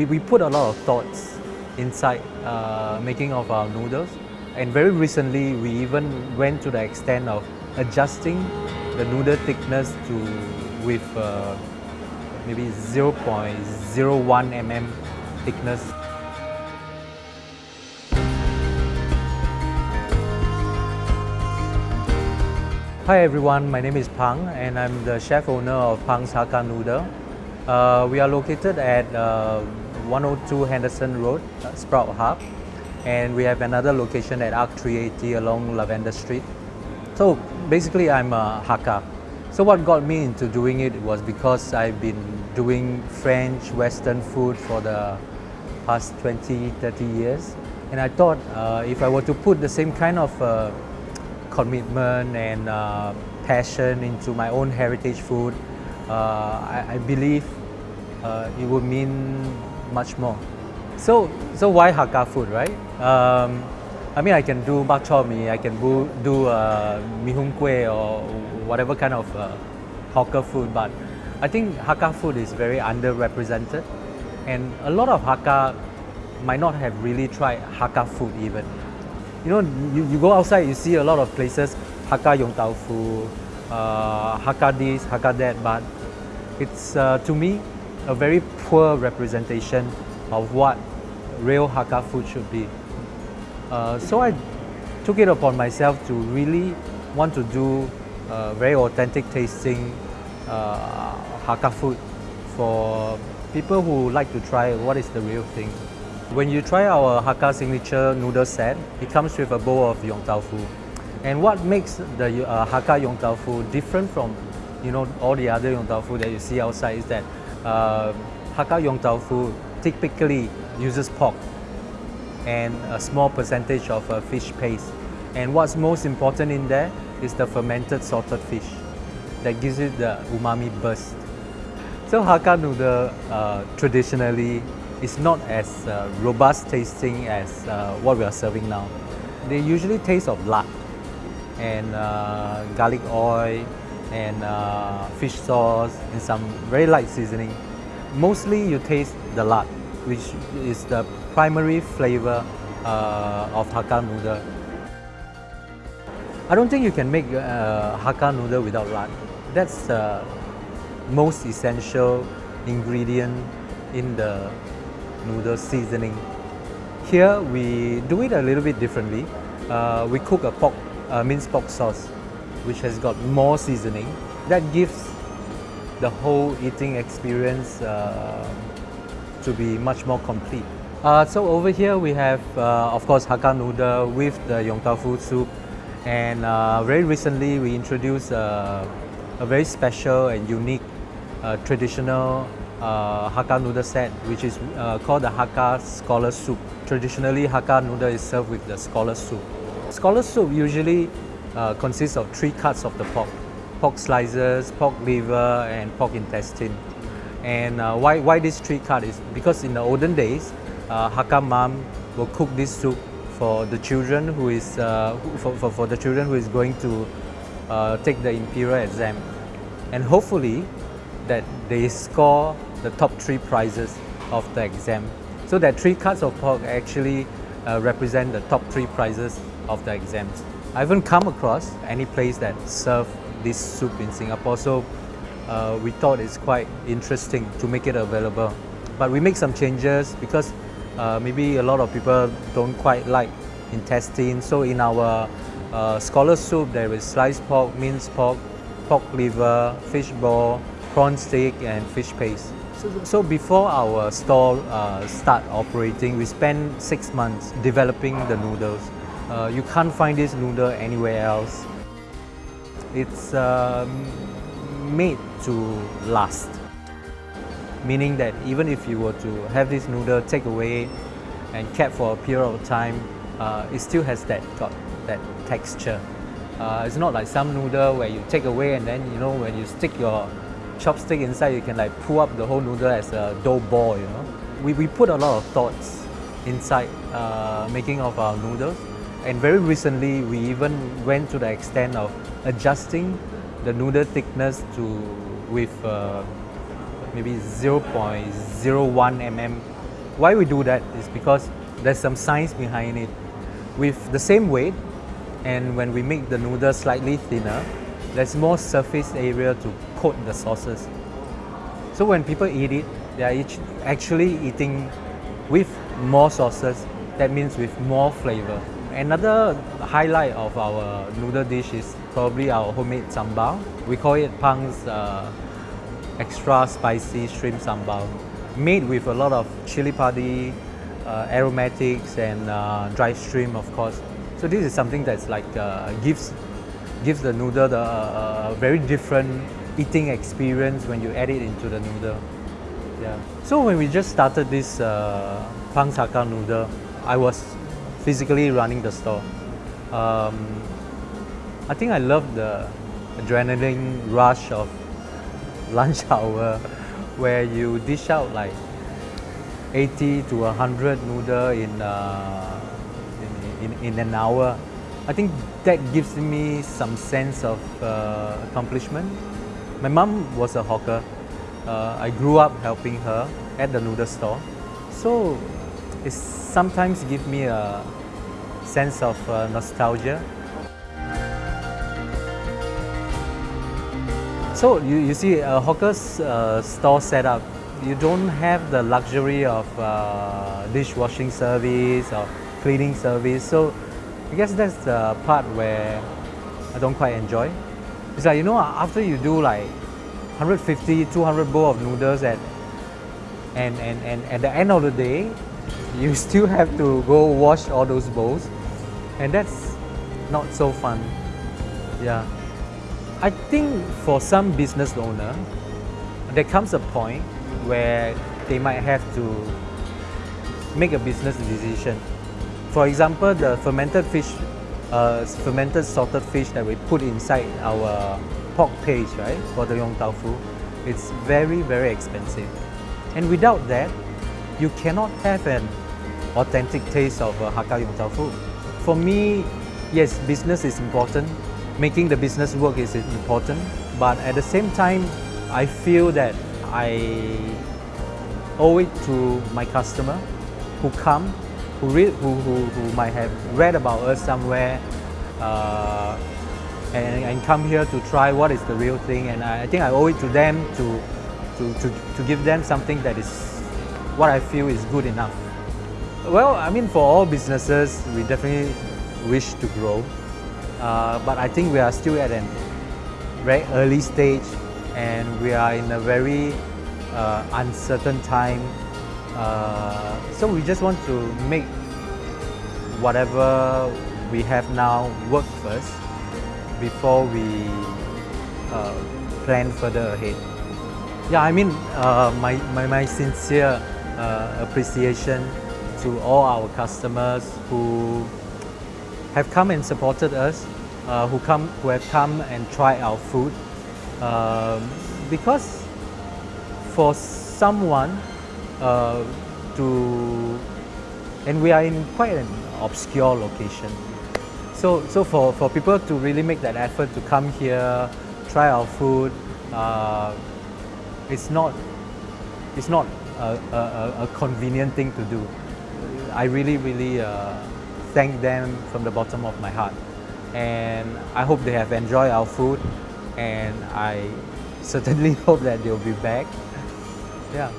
we, we put a lot of thoughts inside uh, making of our noodles. And very recently, we even went to the extent of adjusting the noodle thickness to with uh, maybe 0.01 mm thickness. Hi everyone, my name is Pang and I'm the chef owner of Pang's Hakka Noodle. Uh, we are located at uh, 102 Henderson Road, uh, Sprout Hub and we have another location at Arc 380 along Lavender Street. So basically I'm a Hakka. So what got me into doing it was because I've been doing French, Western food for the past 20, 30 years. And I thought uh, if I were to put the same kind of uh, commitment and uh, passion into my own heritage food, uh, I, I, believe uh, it would mean much more. So, so why Hakka food, right? Um, I mean, I can do bak chor mee, I can do, do uh, hoon kueh or whatever kind of uh, hawker food, but I think Hakka food is very underrepresented. And a lot of Hakka might not have really tried Hakka food even. You know, you, you go outside, you see a lot of places, Hakka Yong Tau Fu, uh, Hakka this, Hakka that, but it's uh, to me a very poor representation of what real Hakka food should be. Uh, so I took it upon myself to really want to do uh, very authentic tasting uh, Hakka food for people who like to try what is the real thing. When you try our Hakka signature noodle set, it comes with a bowl of Yong Tau Fu. And what makes the uh, Hakka Yong Tau Fu different from you know all the other Yong Tau Fu that you see outside is that uh, Hakka Yong Tau Fu typically uses pork and a small percentage of uh, fish paste. And what's most important in there is the fermented salted fish that gives it the umami burst. So Hakka noodle uh, traditionally is not as uh, robust tasting as uh, what we are serving now. They usually taste of lard and uh, garlic oil and uh, fish sauce and some very light seasoning. Mostly you taste the lard, which is the primary flavor uh, of Hakka noodle. I don't think you can make uh, Hakka noodle without lard. That's the most essential ingredient in the noodle seasoning. Here we do it a little bit differently. Uh, we cook a pork, uh, minced pork sauce, which has got more seasoning. That gives the whole eating experience uh, to be much more complete. Uh, so over here we have, uh, of course, Hakka noodle with the Yong Tau Fu soup. And uh, very recently we introduced uh, a very special and unique uh, traditional Hakka noodle set, which is called the Hakka Scholar Soup. Traditionally, Hakka noodle is served with the Scholar Soup. Scholar Soup usually consists of three cuts of the pork. Pork slices, pork liver, and pork intestine. And why, why this three cut is because in the olden days, uh, Hakka mom will cook this soup for the children who is uh, for, for, for, the children who is going to uh, take the imperial exam and hopefully that they score the top three prizes of the exam so that three cuts of pork actually uh, represent the top three prizes of the exams I haven't come across any place that serve this soup in Singapore so uh, we thought it's quite interesting to make it available but we make some changes because uh, maybe a lot of people don't quite like intestine. So in our uh, scholar soup, there is sliced pork, minced pork, pork liver, fish ball, prawn steak, and fish paste. So, before our store uh, start operating, we spent six months developing the noodles. Uh, you can't find this noodle anywhere else. It's um, made to last meaning that even if you were to have this noodle take away and kept for a period of time, uh, it still has that got that texture. Uh, it's not like some noodle where you take away and then you know when you stick your chopstick inside, you can like pull up the whole noodle as a dough ball. You know, we we put a lot of thoughts inside uh, making of our noodles, and very recently we even went to the extent of adjusting the noodle thickness to with uh, maybe 0.01 mm Why we do that is because there's some science behind it. With the same weight, and when we make the noodle slightly thinner, there's more surface area to coat the sauces. So when people eat it, they are actually eating with more sauces. That means with more flavor. Another highlight of our noodle dish is probably our homemade sambal. We call it Pang's uh, extra spicy shrimp sambal. Made with a lot of chili padi, uh, aromatics and uh, dry shrimp of course. So this is something that's like uh, gives gives the noodle the uh, very different eating experience when you add it into the noodle. Yeah. So when we just started this uh, Pang's Hakka noodle, I was physically running the store. Um, I think I love the adrenaline rush of lunch hour where you dish out like 80 to 100 noodle in, uh, in, in, in, an hour. I think that gives me some sense of uh, accomplishment. My mom was a hawker. Uh, I grew up helping her at the noodle store. So it sometimes gives me a sense of uh, nostalgia. So you, you see a hawker's uh, store setup, you don't have the luxury of uh, dishwashing service or cleaning service. So I guess that's the part where I don't quite enjoy. It's like, you know, after you do like 150, 200 bowl of noodles at, and, and, and at the end of the day, you still have to go wash all those bowls and that's not so fun. Yeah. I think for some business owner, there comes a point where they might have to make a business decision. For example, the fermented fish, uh, fermented salted fish that we put inside our pork paste, right, for the Yong Tau Fu, it's very, very expensive. And without that, you cannot have an authentic taste of uh, Hakka Yong Tau Fu. For me, yes, business is important. Making the business work is important. But at the same time, I feel that I owe it to my customer who come, who, read, who, who, who might have read about us somewhere uh, and, and come here to try what is the real thing. And I, I think I owe it to them to, to, to, to give them something that is what I feel is good enough. Well, I mean, for all businesses, we definitely wish to grow. Uh, but I think we are still at a very early stage and we are in a very uh, uncertain time. Uh, so we just want to make whatever we have now work first before we uh, plan further ahead. Yeah, I mean, uh, my, my, my sincere uh, appreciation to all our customers who have come and supported us, uh, who come who have come and tried our food. Um, because for someone uh, to, and we are in quite an obscure location. So, so for, for people to really make that effort to come here, try our food, uh, it's not, it's not a, a, convenient thing to do. I really, really uh, thank them from the bottom of my heart. And I hope they have enjoyed our food and I certainly hope that they'll be back. Yeah.